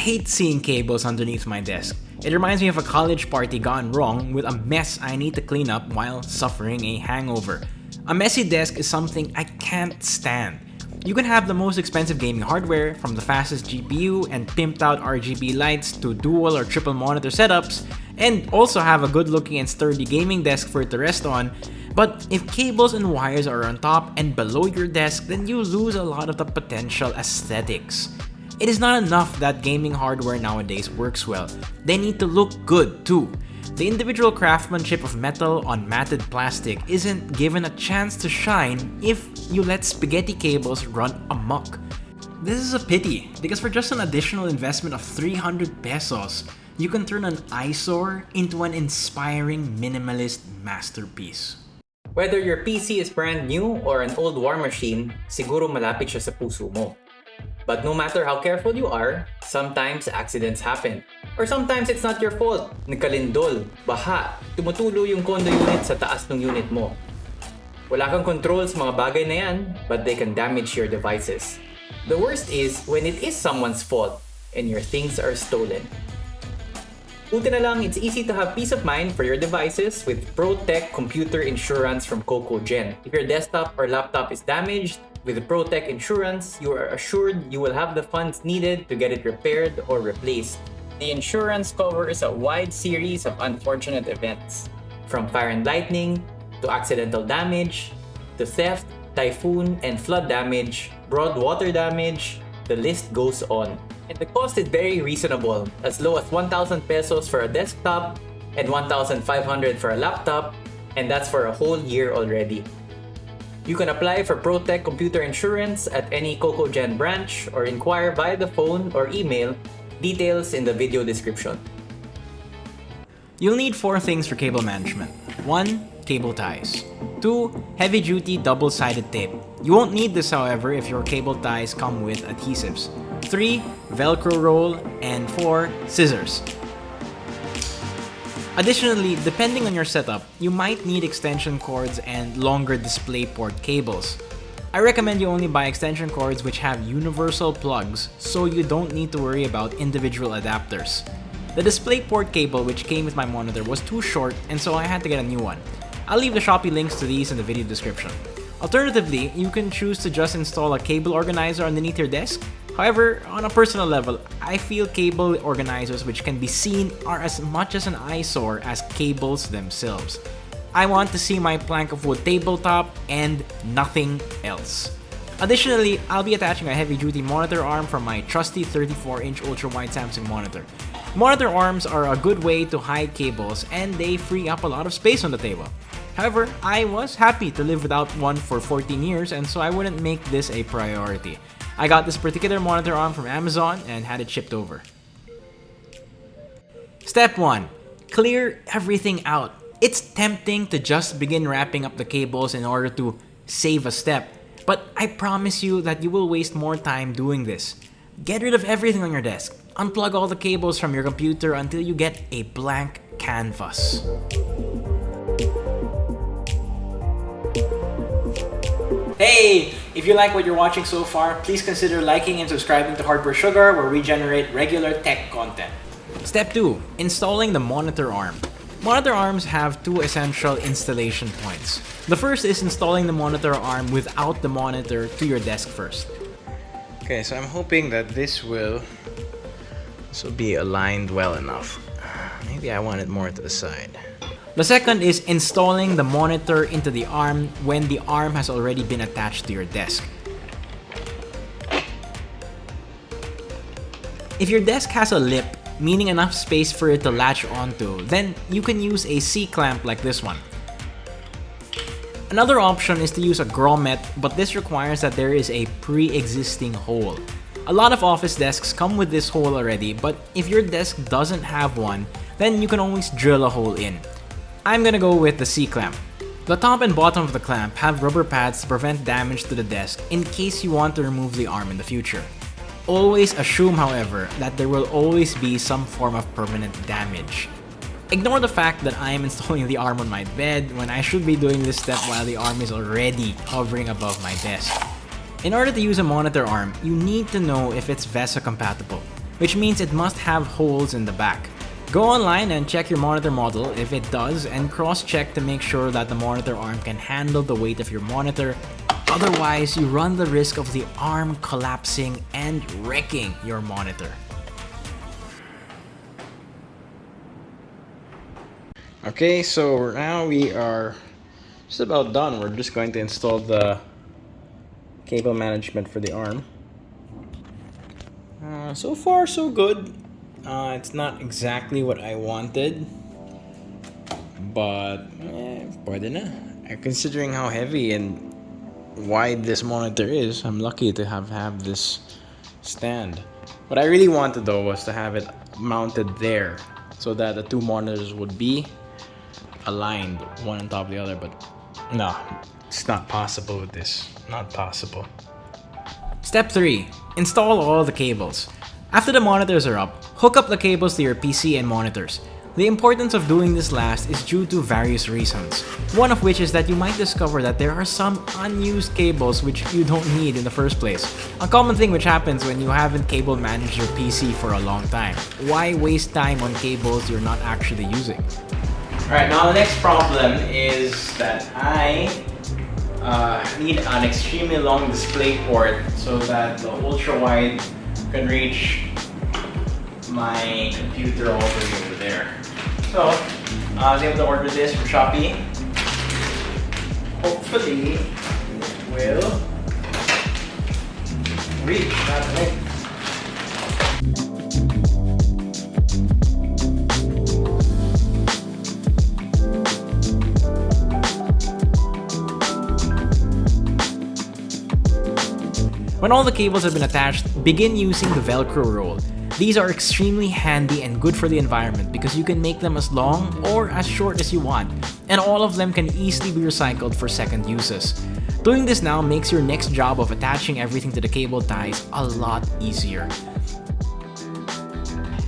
hate seeing cables underneath my desk. It reminds me of a college party gone wrong with a mess I need to clean up while suffering a hangover. A messy desk is something I can't stand. You can have the most expensive gaming hardware, from the fastest GPU and pimped out RGB lights to dual or triple monitor setups, and also have a good looking and sturdy gaming desk for it to rest on, but if cables and wires are on top and below your desk, then you lose a lot of the potential aesthetics. It is not enough that gaming hardware nowadays works well, they need to look good too. The individual craftsmanship of metal on matted plastic isn't given a chance to shine if you let spaghetti cables run amok. This is a pity, because for just an additional investment of 300 pesos, you can turn an eyesore into an inspiring minimalist masterpiece. Whether your PC is brand new or an old war machine, siguro malapit siya sa puso mo. But no matter how careful you are, sometimes accidents happen. Or sometimes it's not your fault. Nagkalindol, baha, tumutulo yung condo unit sa taas ng unit mo. Wala kang control sa mga bagay na yan, but they can damage your devices. The worst is when it is someone's fault and your things are stolen. Buti na lang, it's easy to have peace of mind for your devices with ProTech Computer Insurance from CocoGen. If your desktop or laptop is damaged, with ProTech Insurance, you are assured you will have the funds needed to get it repaired or replaced. The insurance covers a wide series of unfortunate events, from fire and lightning, to accidental damage, to theft, typhoon and flood damage, broad water damage, the list goes on. And the cost is very reasonable, as low as 1,000 pesos for a desktop and 1,500 for a laptop, and that's for a whole year already. You can apply for ProTech Computer Insurance at any CocoGen branch or inquire via the phone or email, details in the video description. You'll need four things for cable management. 1. Cable ties. 2. Heavy-duty double-sided tape. You won't need this however if your cable ties come with adhesives. 3. Velcro roll. And 4. Scissors. Additionally, depending on your setup, you might need extension cords and longer DisplayPort cables. I recommend you only buy extension cords which have universal plugs so you don't need to worry about individual adapters. The DisplayPort cable which came with my monitor was too short and so I had to get a new one. I'll leave the Shopee links to these in the video description. Alternatively, you can choose to just install a cable organizer underneath your desk. However, on a personal level, I feel cable organizers which can be seen are as much as an eyesore as cables themselves. I want to see my plank of wood tabletop and nothing else. Additionally, I'll be attaching a heavy-duty monitor arm from my trusty 34-inch ultra-wide Samsung monitor. Monitor arms are a good way to hide cables and they free up a lot of space on the table. However, I was happy to live without one for 14 years and so I wouldn't make this a priority. I got this particular monitor arm from Amazon and had it shipped over. Step 1. Clear everything out. It's tempting to just begin wrapping up the cables in order to save a step, but I promise you that you will waste more time doing this. Get rid of everything on your desk. Unplug all the cables from your computer until you get a blank canvas. Hey! If you like what you're watching so far, please consider liking and subscribing to Hardware Sugar where we generate regular tech content. Step 2. Installing the monitor arm. Monitor arms have two essential installation points. The first is installing the monitor arm without the monitor to your desk first. Okay, so I'm hoping that this will, this will be aligned well enough. Maybe I want it more to the side. The second is installing the monitor into the arm when the arm has already been attached to your desk. If your desk has a lip, meaning enough space for it to latch onto, then you can use a C-clamp like this one. Another option is to use a grommet, but this requires that there is a pre-existing hole. A lot of office desks come with this hole already, but if your desk doesn't have one, then you can always drill a hole in. I'm gonna go with the C-clamp. The top and bottom of the clamp have rubber pads to prevent damage to the desk in case you want to remove the arm in the future. Always assume, however, that there will always be some form of permanent damage. Ignore the fact that I am installing the arm on my bed when I should be doing this step while the arm is already hovering above my desk. In order to use a monitor arm, you need to know if it's VESA compatible. which means it must have holes in the back. Go online and check your monitor model if it does and cross-check to make sure that the monitor arm can handle the weight of your monitor. Otherwise, you run the risk of the arm collapsing and wrecking your monitor. Okay, so now we are just about done. We're just going to install the cable management for the arm. Uh, so far, so good. Uh, it's not exactly what I wanted, but eh, na. Considering how heavy and wide this monitor is, I'm lucky to have have this stand. What I really wanted though was to have it mounted there so that the two monitors would be aligned one on top of the other, but no, it's not possible with this. Not possible. Step 3. Install all the cables. After the monitors are up, hook up the cables to your PC and monitors. The importance of doing this last is due to various reasons. One of which is that you might discover that there are some unused cables which you don't need in the first place. A common thing which happens when you haven't cable managed your PC for a long time. Why waste time on cables you're not actually using? Alright, now the next problem is that I uh, need an extremely long display port so that the ultra can reach my computer all the way over there. So, I was able to order this from Shopee. Hopefully, it will reach that way. When all the cables have been attached, begin using the Velcro roll. These are extremely handy and good for the environment because you can make them as long or as short as you want, and all of them can easily be recycled for second uses. Doing this now makes your next job of attaching everything to the cable ties a lot easier.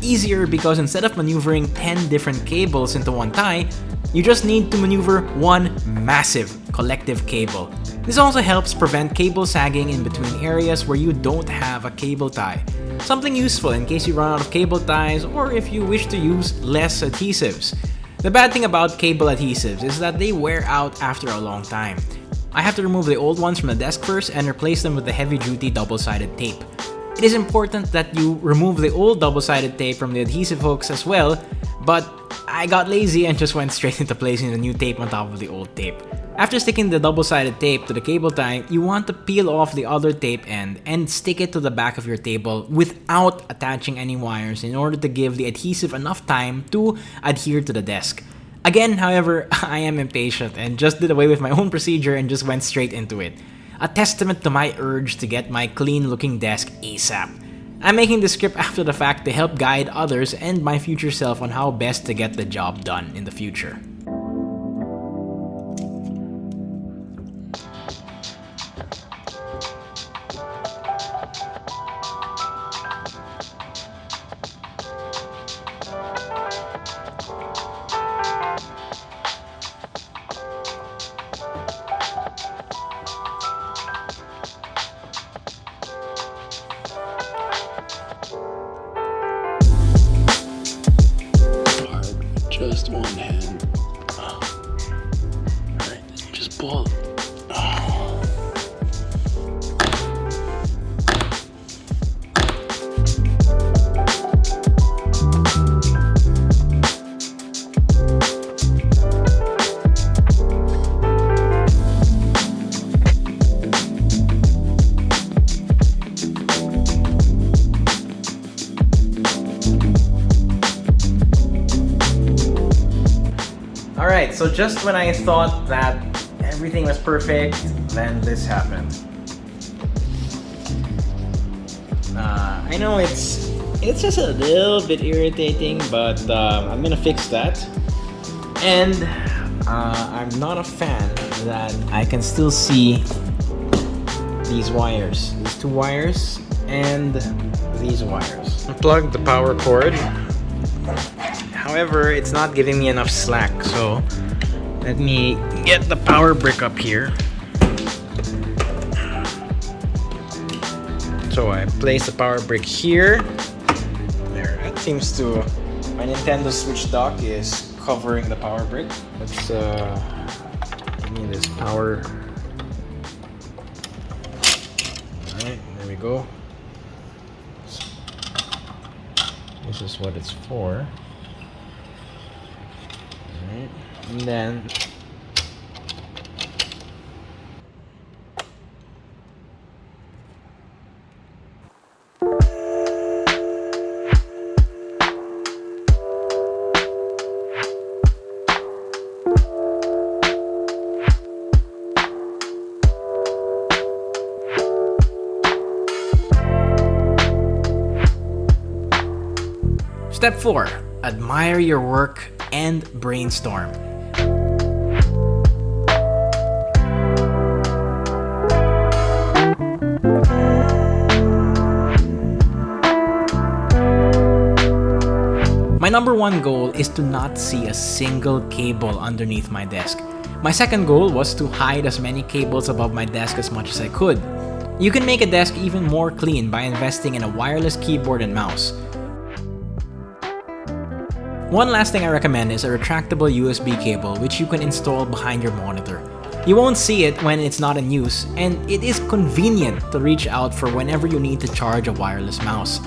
Easier because instead of maneuvering 10 different cables into one tie, you just need to maneuver one massive collective cable. This also helps prevent cable sagging in between areas where you don't have a cable tie. Something useful in case you run out of cable ties or if you wish to use less adhesives. The bad thing about cable adhesives is that they wear out after a long time. I have to remove the old ones from the desk first and replace them with the heavy-duty double-sided tape. It is important that you remove the old double-sided tape from the adhesive hooks as well, but I got lazy and just went straight into placing the new tape on top of the old tape. After sticking the double-sided tape to the cable tie, you want to peel off the other tape end and stick it to the back of your table without attaching any wires in order to give the adhesive enough time to adhere to the desk. Again, however, I am impatient and just did away with my own procedure and just went straight into it. A testament to my urge to get my clean looking desk ASAP. I'm making this script after the fact to help guide others and my future self on how best to get the job done in the future. One so just when I thought that everything was perfect, then this happened. Uh, I know it's it's just a little bit irritating, but um, I'm gonna fix that. And uh, I'm not a fan that I can still see these wires, these two wires, and these wires. Unplug the power cord However, it's not giving me enough slack, so let me get the power brick up here. So I place the power brick here, There, that seems to my Nintendo Switch dock is covering the power brick. Let's uh, give me this power. Alright, there we go. This is what it's for. Alright, and then Step 4. Admire your work and brainstorm. Number one goal is to not see a single cable underneath my desk. My second goal was to hide as many cables above my desk as much as I could. You can make a desk even more clean by investing in a wireless keyboard and mouse. One last thing I recommend is a retractable USB cable which you can install behind your monitor. You won't see it when it's not in use, and it is convenient to reach out for whenever you need to charge a wireless mouse.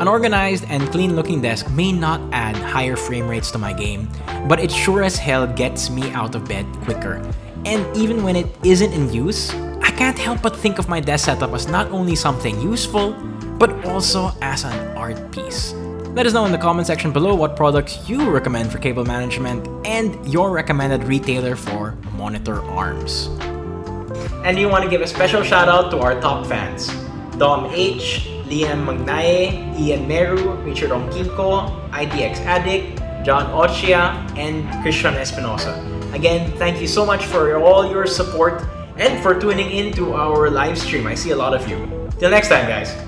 An organized and clean looking desk may not add higher frame rates to my game, but it sure as hell gets me out of bed quicker. And even when it isn't in use, I can't help but think of my desk setup as not only something useful, but also as an art piece. Let us know in the comment section below what products you recommend for cable management and your recommended retailer for monitor arms. And we want to give a special shout out to our top fans. Dom H, Liam Magnaye, Ian Meru, Richard Ongkinko, IDX Addict, John Ochia, and Christian Espinosa. Again, thank you so much for all your support and for tuning in to our live stream. I see a lot of you. Till next time, guys.